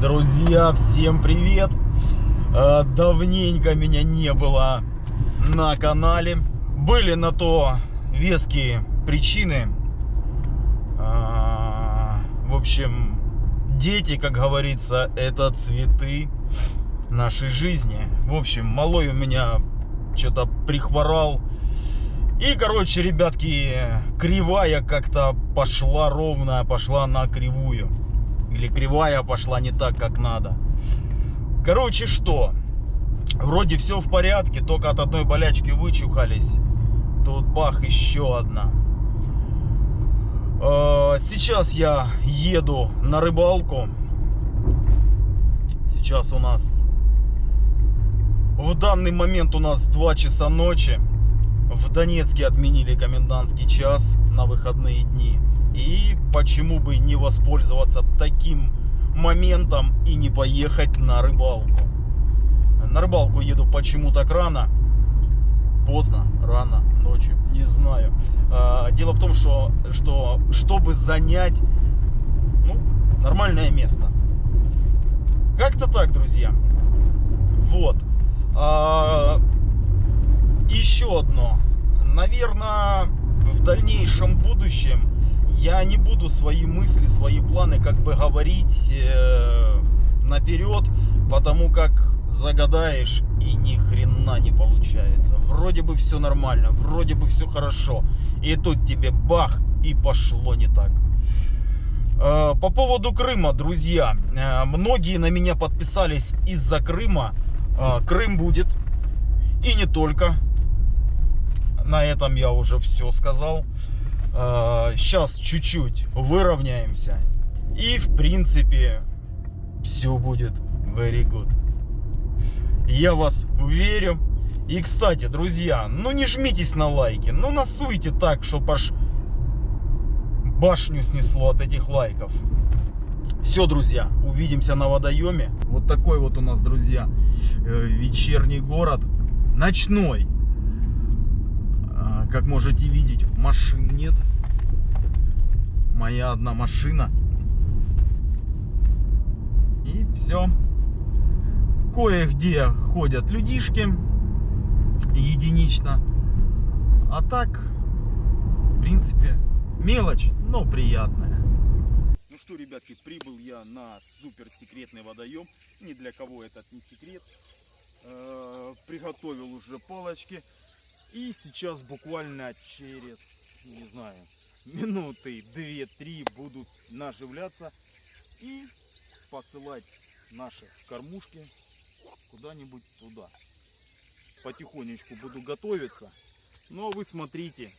Друзья, всем привет! Э, Давненько меня не было на канале. Были на то веские причины. А, В общем, дети, как говорится, это цветы нашей жизни. В общем, малой у меня что-то прихворал. И, короче, ребятки, кривая как-то пошла ровная, пошла на кривую. Или кривая пошла не так, как надо. Короче, что? Вроде все в порядке, только от одной болячки вычухались. Тут бах, еще одна. Э, Сейчас я еду на рыбалку. Сейчас у нас... В данный момент у нас 2 часа ночи. В Донецке отменили комендантский час на выходные дни. И почему бы не воспользоваться таким моментом и не поехать на рыбалку. На рыбалку еду почему так рано. Поздно, рано, ночью, не знаю. А, Дело в том, что, что чтобы занять ну, нормальное место. Как-то так, друзья. Вот. А, Еще одно. Наверное, в дальнейшем будущем я не буду свои мысли, свои планы как бы говорить э, наперед, потому как загадаешь и ни хрена не получается. Вроде бы все нормально, вроде бы все хорошо. И тут тебе бах и пошло не так. Э, По поводу Крыма, друзья, э, многие на меня подписались из-за Крыма. Э, Крым будет. И не только. На этом я уже все сказал. Сейчас чуть-чуть выровняемся. И в принципе все будет very good. Я вас верю. И, кстати, друзья, ну не жмитесь на лайки. Ну насуйте так, чтобы аж башню снесло от этих лайков. Все, друзья, увидимся на водоеме. Вот такой вот у нас, друзья, э, вечерний город. Ночной. Как можете видеть, машин нет. Моя одна машина. И все. Кое-где ходят людишки. Единично. А так, в принципе, мелочь, но приятная. Ну что, ребятки, прибыл я на суперсекретный водоем. Ни для кого этот не секрет. Э, Приготовил уже палочки. И сейчас буквально через, не знаю, минуты 2-3 буду наживляться и посылать наши кормушки куда-нибудь туда. Потихонечку буду готовиться. Но вы смотрите.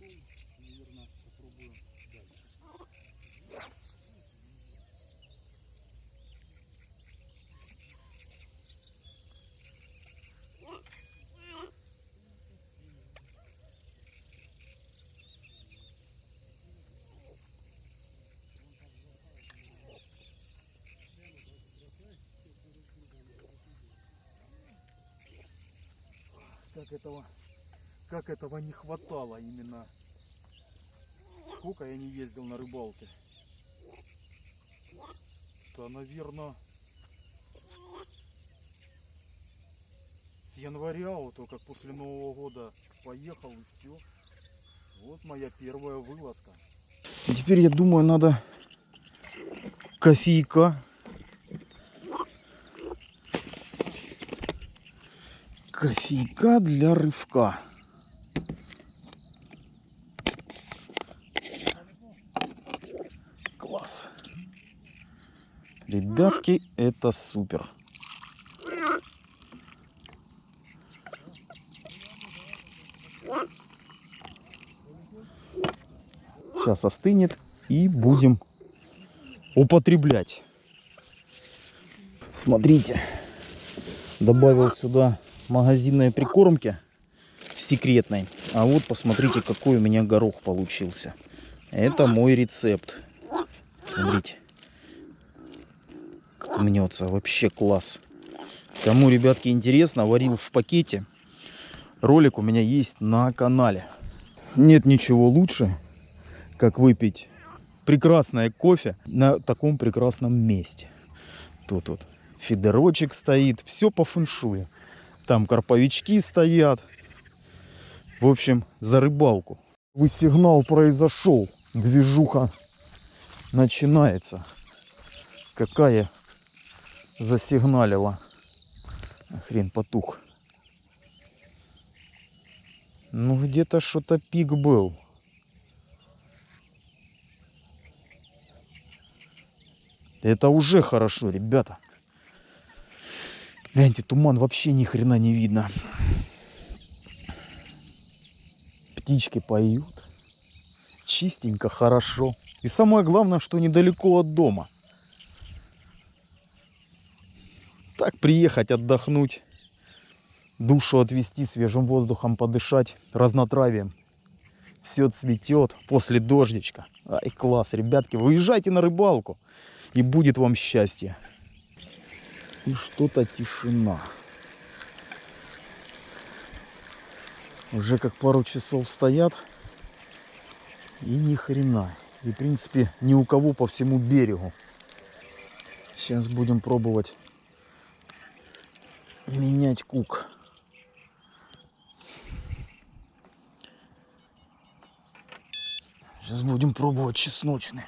такой. Наверное, попробуем дальше. Так этого как этого не хватало именно. Сколько я не ездил на рыбалке. Да, наверное, с января, вот то как после Нового года поехал и все. Вот моя первая вылазка. Теперь я думаю, надо кофейка. Кофейка для рывка. Класс. Ребятки, это супер. Сейчас остынет и будем употреблять. Смотрите, добавил сюда магазинной прикормки секретной. А вот посмотрите, какой у меня горох получился. Это мой рецепт. Смотрите. Как мнется. Вообще класс. Кому, ребятки, интересно, варил в пакете. Ролик у меня есть на канале. Нет ничего лучше, как выпить прекрасное кофе на таком прекрасном месте. Тут вот фидерочек стоит, все по фэншую. Там карповички стоят. В общем, за рыбалку. Вы сигнал произошел. Движуха начинается. Какая засигналила. Хрен потух. Ну, где-то что-то пик был. Это уже хорошо, ребята. Гляньте, туман вообще ни хрена не видно. Птички поют. Чистенько, хорошо. И самое главное, что недалеко от дома. Так приехать, отдохнуть, душу отвести, свежим воздухом подышать, разнотравием. Все цветет после дождичка. Ай, класс, ребятки, выезжайте на рыбалку, и будет вам счастье и что-то тишина. Уже как пару часов стоят и ни хрена. И в принципе ни у кого по всему берегу. Сейчас будем пробовать менять кук. Сейчас будем пробовать чесночный.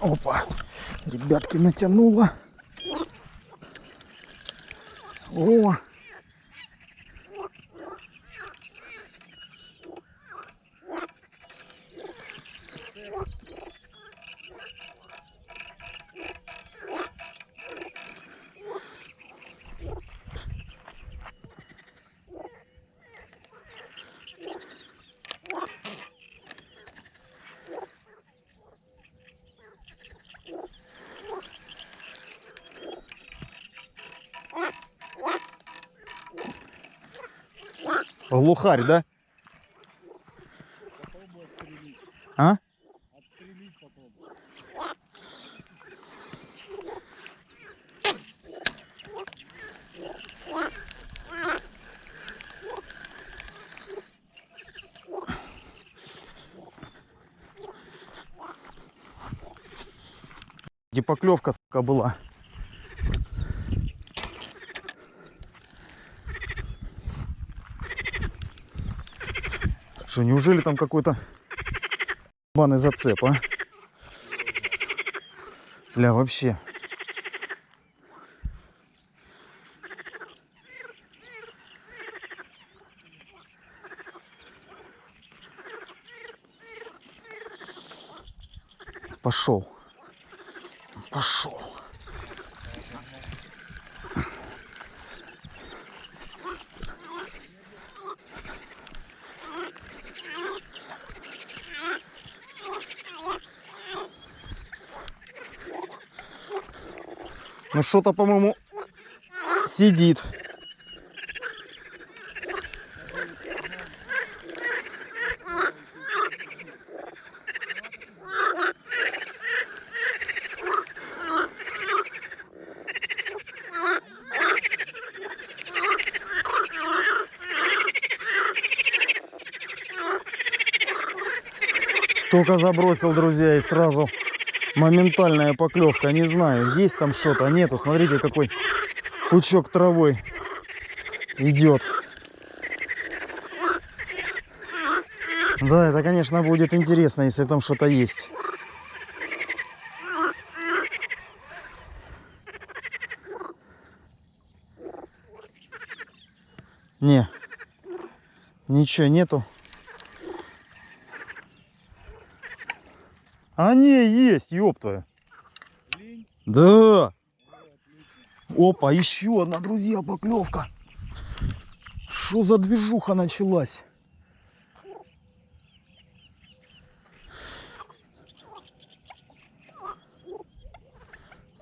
Опа, ребятки, натянуло. О, Глухарь, да? А? Где поклевка, сука, была. Что, неужели там какой-то банный зацеп, а? Бля, вообще. Пошел. Пошел. Ну что-то, по-моему, сидит. Только забросил, друзья, и сразу моментальная поклевка. Не знаю, есть там что-то, нету. Смотрите, какой пучок травой идет. Да, это, конечно, будет интересно, если там что-то есть. Не, ничего нету. Не, есть, ёпта. Да. Опа, еще одна, друзья, поклевка. Что за движуха началась?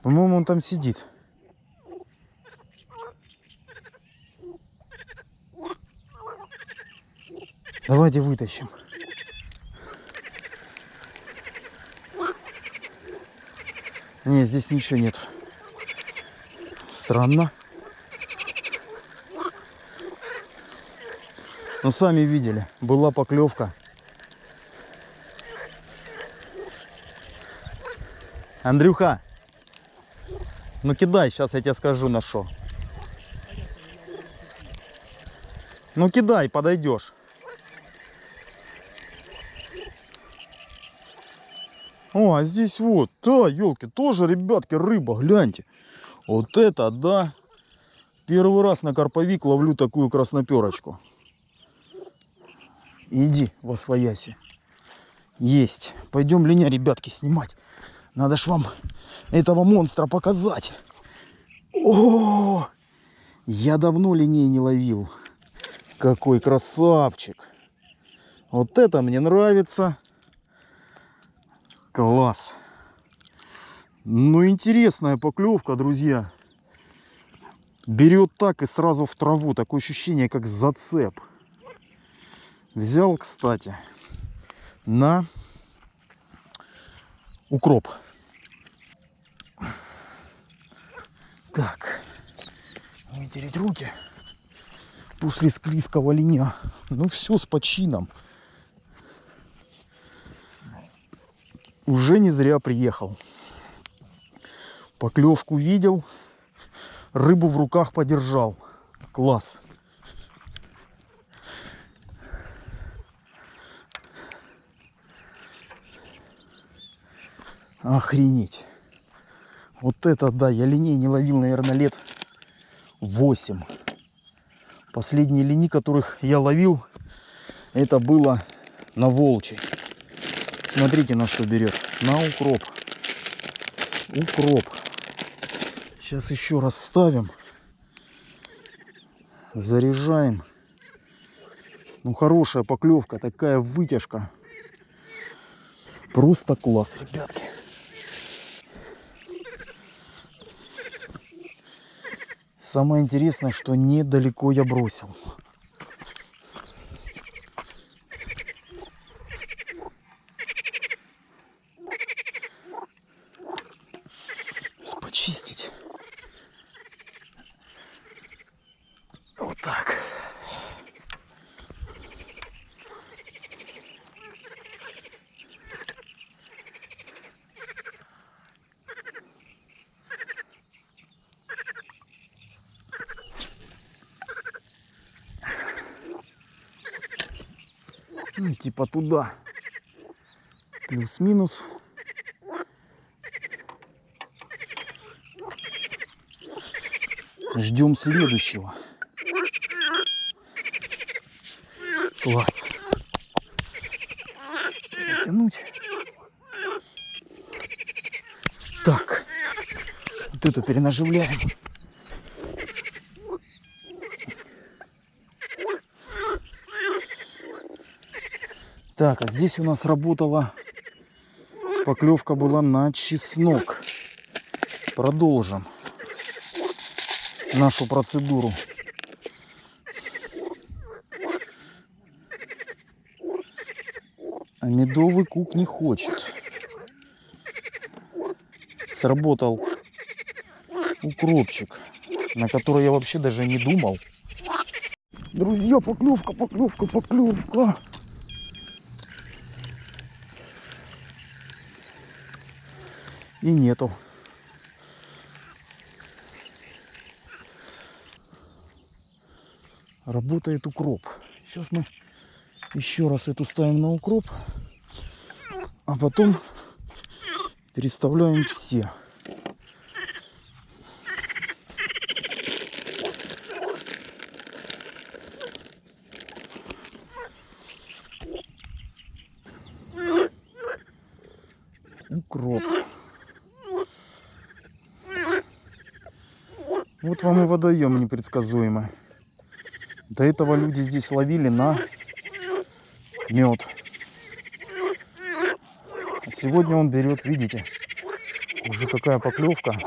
По-моему, он там сидит. Давайте вытащим. Не, здесь ничего нет. Странно. Но сами видели, была поклевка. Андрюха, ну кидай, сейчас я тебе скажу на что. Ну кидай, подойдешь. О, а здесь вот, да, елки, тоже, ребятки, рыба, гляньте. Вот это, да. Первый раз на карповик ловлю такую красноперочку. Иди во свояси. Есть. Пойдем линя, ребятки, снимать. Надо ж вам этого монстра показать. О, я давно линей не ловил. Какой красавчик. Вот это мне нравится. Класс. Ну, интересная поклевка, друзья. Берет так и сразу в траву. Такое ощущение, как зацеп. Взял, кстати, на укроп. Так, вытереть руки после склизкого линя. Ну все с почином. Уже не зря приехал. Поклевку видел, рыбу в руках подержал. Класс. Охренеть. Вот это да, я линей не ловил, наверное, лет 8. Последние лини, которых я ловил, это было на Волчей. Смотрите, на что берет. На укроп. Укроп. Сейчас еще раз ставим. Заряжаем. Ну, хорошая поклевка, такая вытяжка. Просто класс, ребятки. Самое интересное, что недалеко я бросил. чистить. Вот так. Ну, типа туда. Плюс-минус. Ждем следующего. Класс. Натянуть. Так. Вот эту перенаживляем. Так, а здесь у нас работала поклевка была на чеснок. Продолжим нашу процедуру. А медовый кук не хочет. Сработал укропчик, на который я вообще даже не думал. Друзья, поклевка, поклевка, поклевка. И нету. Работает укроп. Сейчас мы еще раз эту ставим на укроп. А потом переставляем все. Укроп. Вот вам и водоем непредсказуемый. До этого люди здесь ловили на мед. Сегодня он берет, видите, уже какая поклевка.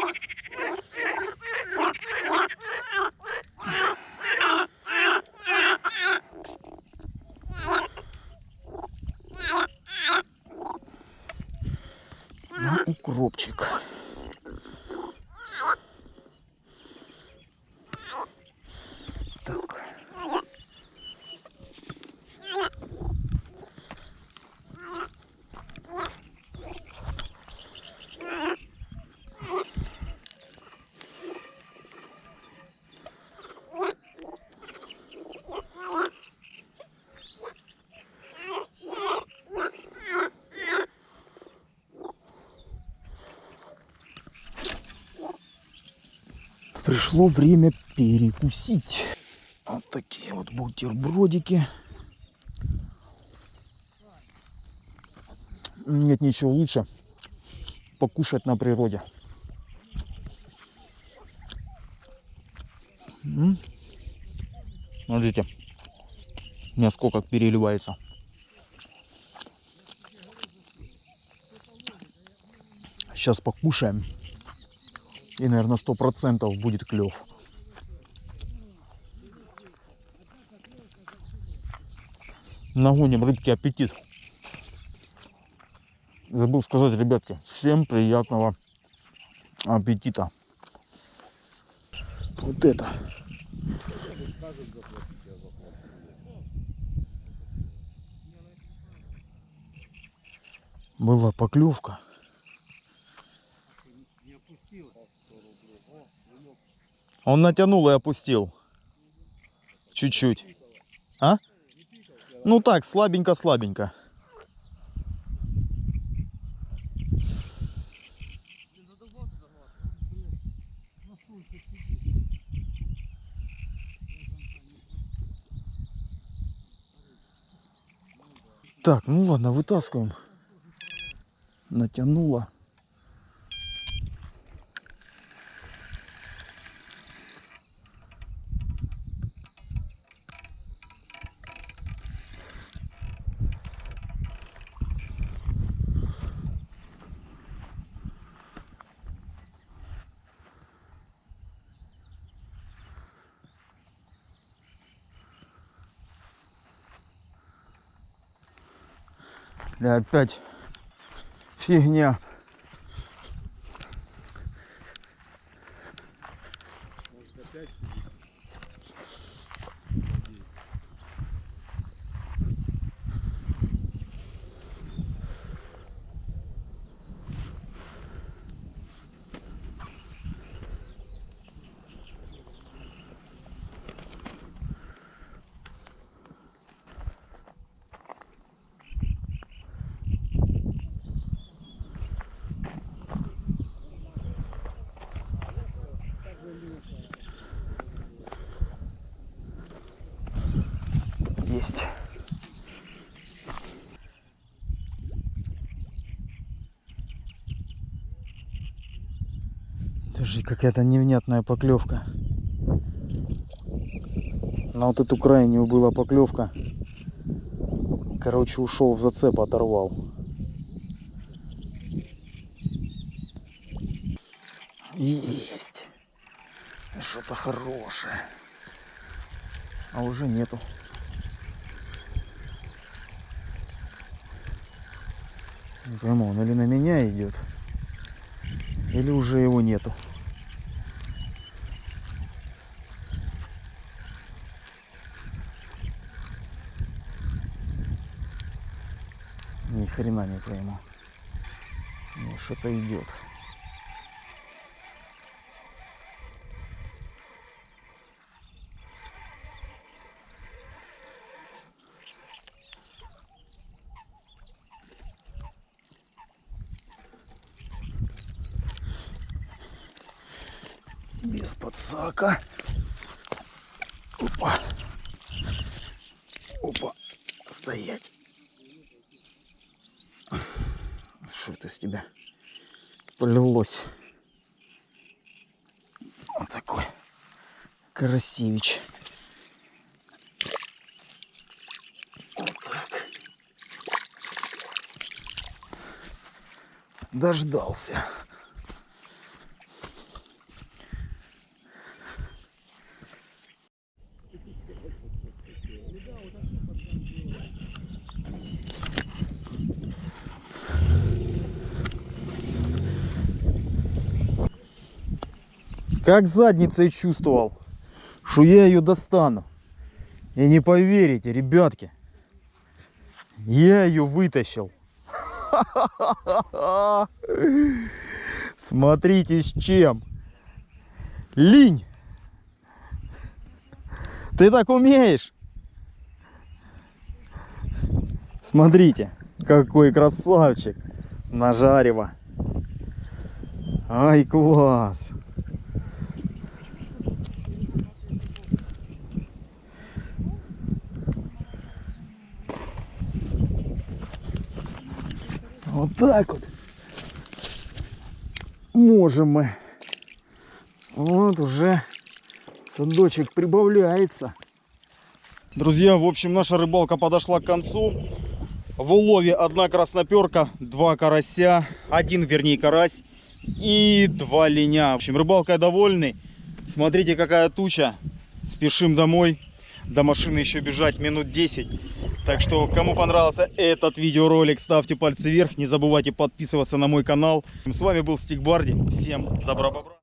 Пришло время перекусить. Вот такие вот бутербродики. Нет ничего лучше покушать на природе. Смотрите, мяско как переливается. Сейчас покушаем. И, наверное, сто процентов будет клев. Нагоним рыбки аппетит. Забыл сказать, ребятки, всем приятного аппетита. Вот это. Была поклевка. Он натянул и опустил. Чуть-чуть. А? Ну так, слабенько-слабенько. Так, ну ладно, вытаскиваем. Натянула. Опять фигня. Слушай, какая-то невнятная поклевка. На вот эту крайнюю была поклевка. Короче, ушел в зацеп, оторвал. Есть. Что-то хорошее. А уже нету. Не пойму, он или на меня идет, или уже его нету. Ни хрена не пойму. Не, что-то идет. Без подсака. Опа. Опа. Стоять. Что это с тебя полилось? Вот такой красивич. Вот так. Дождался. Как задницей чувствовал, что я ее достану. И не поверите, ребятки, я ее вытащил. Смотрите с чем. Линь. Ты так умеешь? Смотрите, какой красавчик. Нажарево. Ай, класс. Вот так вот. Можем мы. Вот уже садочек прибавляется. Друзья, в общем, наша рыбалка подошла к концу. В улове одна красноперка, два карася, один, вернее, карась и два линя. В общем, рыбалкой довольны. Смотрите, какая туча. Спешим домой. До машины еще бежать минут 10. Так что, кому понравился этот видеоролик, ставьте пальцы вверх. Не забывайте подписываться на мой канал. С вами был Стик Барди. Всем добра-бобра.